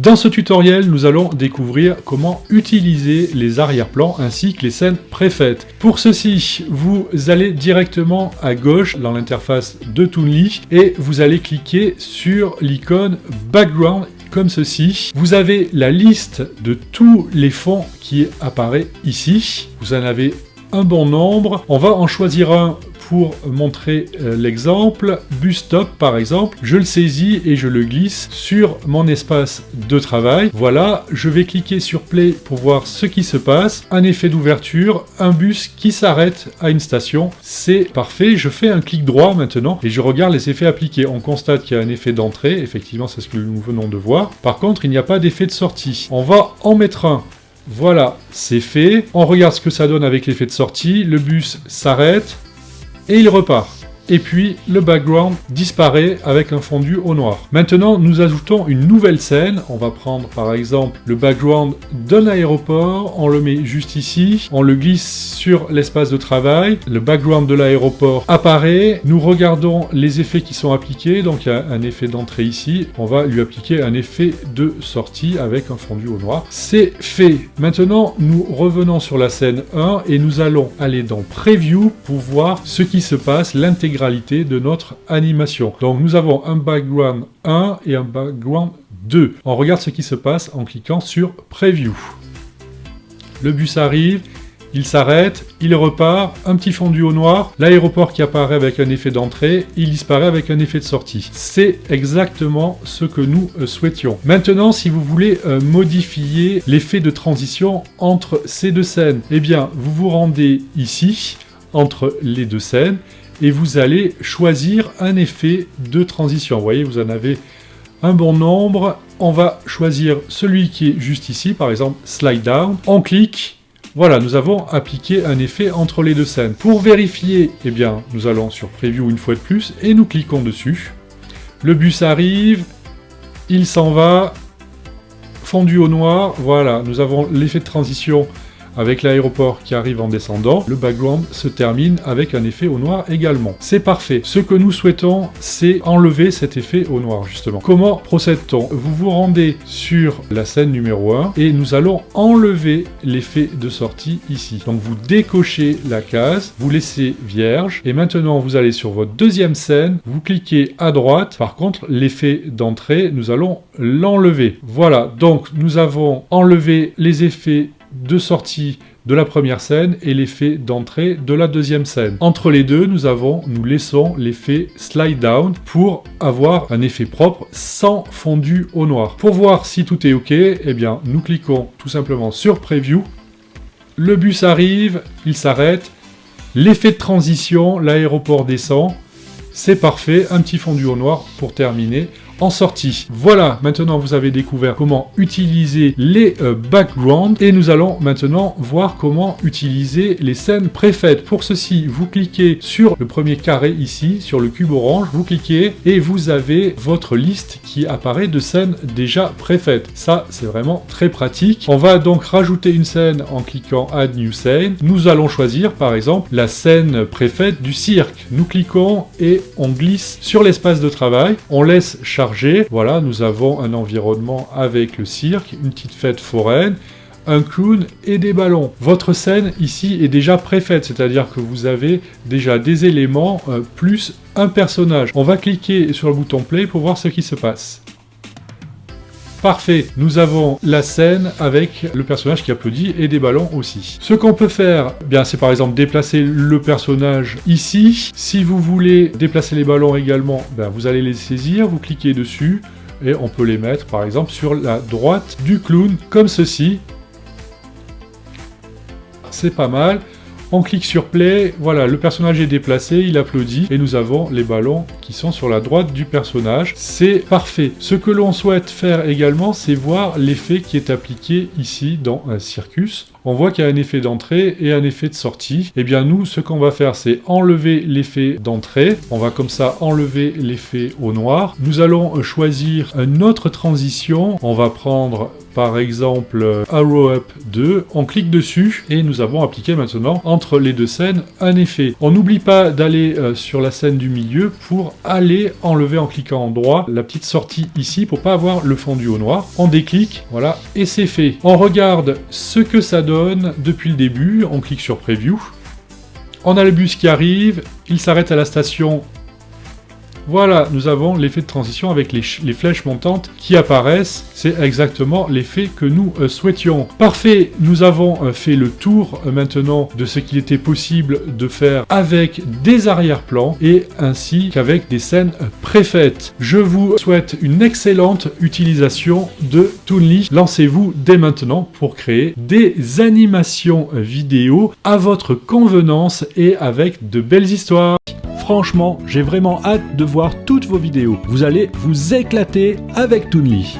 Dans ce tutoriel, nous allons découvrir comment utiliser les arrière-plans ainsi que les scènes préfaites. Pour ceci, vous allez directement à gauche dans l'interface de Toonly et vous allez cliquer sur l'icône Background comme ceci. Vous avez la liste de tous les fonds qui apparaît ici. Vous en avez un bon nombre. On va en choisir un pour montrer euh, l'exemple, Bus-Stop par exemple, je le saisis et je le glisse sur mon espace de travail. Voilà, je vais cliquer sur Play pour voir ce qui se passe. Un effet d'ouverture, un bus qui s'arrête à une station. C'est parfait, je fais un clic droit maintenant et je regarde les effets appliqués. On constate qu'il y a un effet d'entrée, effectivement c'est ce que nous venons de voir. Par contre, il n'y a pas d'effet de sortie. On va en mettre un voilà, c'est fait. On regarde ce que ça donne avec l'effet de sortie. Le bus s'arrête et il repart. Et puis, le background disparaît avec un fondu au noir. Maintenant, nous ajoutons une nouvelle scène. On va prendre par exemple le background d'un aéroport. On le met juste ici. On le glisse sur l'espace de travail. Le background de l'aéroport apparaît. Nous regardons les effets qui sont appliqués. Donc, il y a un effet d'entrée ici. On va lui appliquer un effet de sortie avec un fondu au noir. C'est fait. Maintenant, nous revenons sur la scène 1 et nous allons aller dans Preview pour voir ce qui se passe, l'intégration de notre animation. Donc nous avons un background 1 et un background 2. On regarde ce qui se passe en cliquant sur Preview. Le bus arrive, il s'arrête, il repart, un petit fondu au noir, l'aéroport qui apparaît avec un effet d'entrée, il disparaît avec un effet de sortie. C'est exactement ce que nous euh, souhaitions. Maintenant, si vous voulez euh, modifier l'effet de transition entre ces deux scènes, eh bien, vous vous rendez ici, entre les deux scènes, et vous allez choisir un effet de transition. Voyez, vous en avez un bon nombre. On va choisir celui qui est juste ici, par exemple slide down. On clique. Voilà, nous avons appliqué un effet entre les deux scènes. Pour vérifier, eh bien, nous allons sur Preview une fois de plus et nous cliquons dessus. Le bus arrive, il s'en va, fondu au noir, voilà, nous avons l'effet de transition avec l'aéroport qui arrive en descendant, le background se termine avec un effet au noir également. C'est parfait. Ce que nous souhaitons, c'est enlever cet effet au noir, justement. Comment procède-t-on? Vous vous rendez sur la scène numéro 1 et nous allons enlever l'effet de sortie ici. Donc vous décochez la case, vous laissez vierge, et maintenant vous allez sur votre deuxième scène, vous cliquez à droite. Par contre, l'effet d'entrée, nous allons l'enlever. Voilà, donc nous avons enlevé les effets de sortie de la première scène et l'effet d'entrée de la deuxième scène. Entre les deux, nous avons, nous laissons l'effet slide down pour avoir un effet propre sans fondu au noir. Pour voir si tout est ok, eh bien, nous cliquons tout simplement sur Preview. Le bus arrive, il s'arrête. L'effet de transition, l'aéroport descend. C'est parfait, un petit fondu au noir pour terminer en sortie. Voilà, maintenant vous avez découvert comment utiliser les euh, backgrounds et nous allons maintenant voir comment utiliser les scènes préfaites. Pour ceci, vous cliquez sur le premier carré ici, sur le cube orange, vous cliquez et vous avez votre liste qui apparaît de scènes déjà préfaites. Ça, c'est vraiment très pratique. On va donc rajouter une scène en cliquant Add New Scene. Nous allons choisir par exemple la scène préfaite du cirque. Nous cliquons et on glisse sur l'espace de travail. On laisse charger voilà, nous avons un environnement avec le cirque, une petite fête foraine, un clown et des ballons. Votre scène ici est déjà préfaite, c'est-à-dire que vous avez déjà des éléments euh, plus un personnage. On va cliquer sur le bouton play pour voir ce qui se passe. Parfait, nous avons la scène avec le personnage qui applaudit et des ballons aussi. Ce qu'on peut faire, eh bien c'est par exemple déplacer le personnage ici. Si vous voulez déplacer les ballons également, ben, vous allez les saisir, vous cliquez dessus et on peut les mettre par exemple sur la droite du clown comme ceci. C'est pas mal. On clique sur play, voilà, le personnage est déplacé, il applaudit, et nous avons les ballons qui sont sur la droite du personnage. C'est parfait. Ce que l'on souhaite faire également, c'est voir l'effet qui est appliqué ici dans un circus. On voit qu'il y a un effet d'entrée et un effet de sortie. Et eh bien nous, ce qu'on va faire, c'est enlever l'effet d'entrée. On va comme ça enlever l'effet au noir. Nous allons choisir une autre transition. On va prendre par exemple Arrow Up 2, on clique dessus et nous avons appliqué maintenant entre les deux scènes un effet. On n'oublie pas d'aller euh, sur la scène du milieu pour aller enlever en cliquant en droit la petite sortie ici pour pas avoir le fondu au noir. On déclique, voilà, et c'est fait. On regarde ce que ça donne depuis le début, on clique sur Preview. On a le bus qui arrive, il s'arrête à la station voilà, nous avons l'effet de transition avec les, flèches montantes qui apparaissent. C'est exactement l'effet que nous euh, souhaitions. Parfait, nous avons euh, fait le tour euh, maintenant de ce qu'il était possible de faire avec des arrière-plans et ainsi qu'avec des scènes préfaites. Je vous souhaite une excellente utilisation de Toonly. Lancez-vous dès maintenant pour créer des animations vidéo à votre convenance et avec de belles histoires. Franchement, j'ai vraiment hâte de voir toutes vos vidéos. Vous allez vous éclater avec Toonly.